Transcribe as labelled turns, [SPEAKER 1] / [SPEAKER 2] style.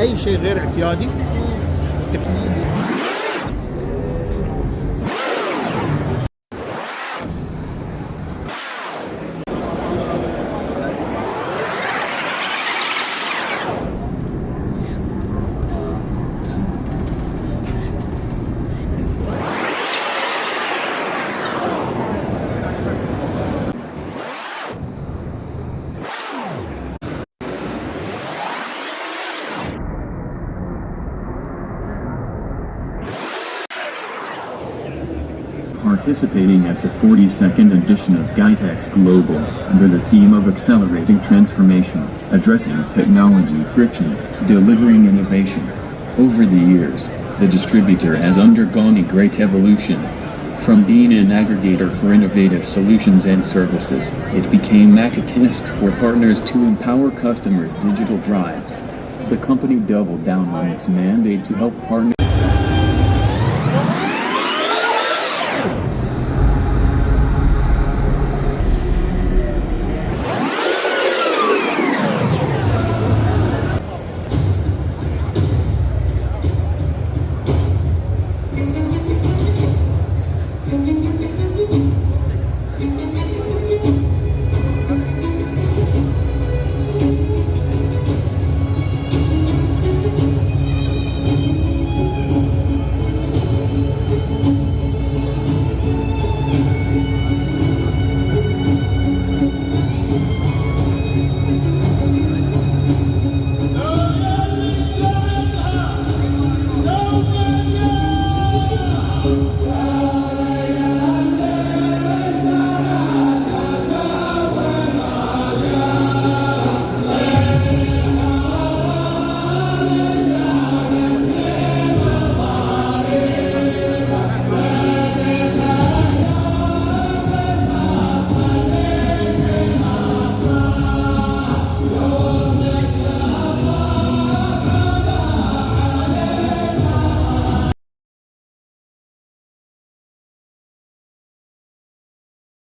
[SPEAKER 1] أي شيء غير اعتيادي
[SPEAKER 2] participating at the 42nd edition of GITEX Global under the theme of Accelerating Transformation, Addressing Technology Friction, Delivering Innovation. Over the years, the distributor has undergone a great evolution. From being an aggregator for innovative solutions and services, it became Macatinist for partners to empower customers' digital drives. The company doubled down on its mandate to help partners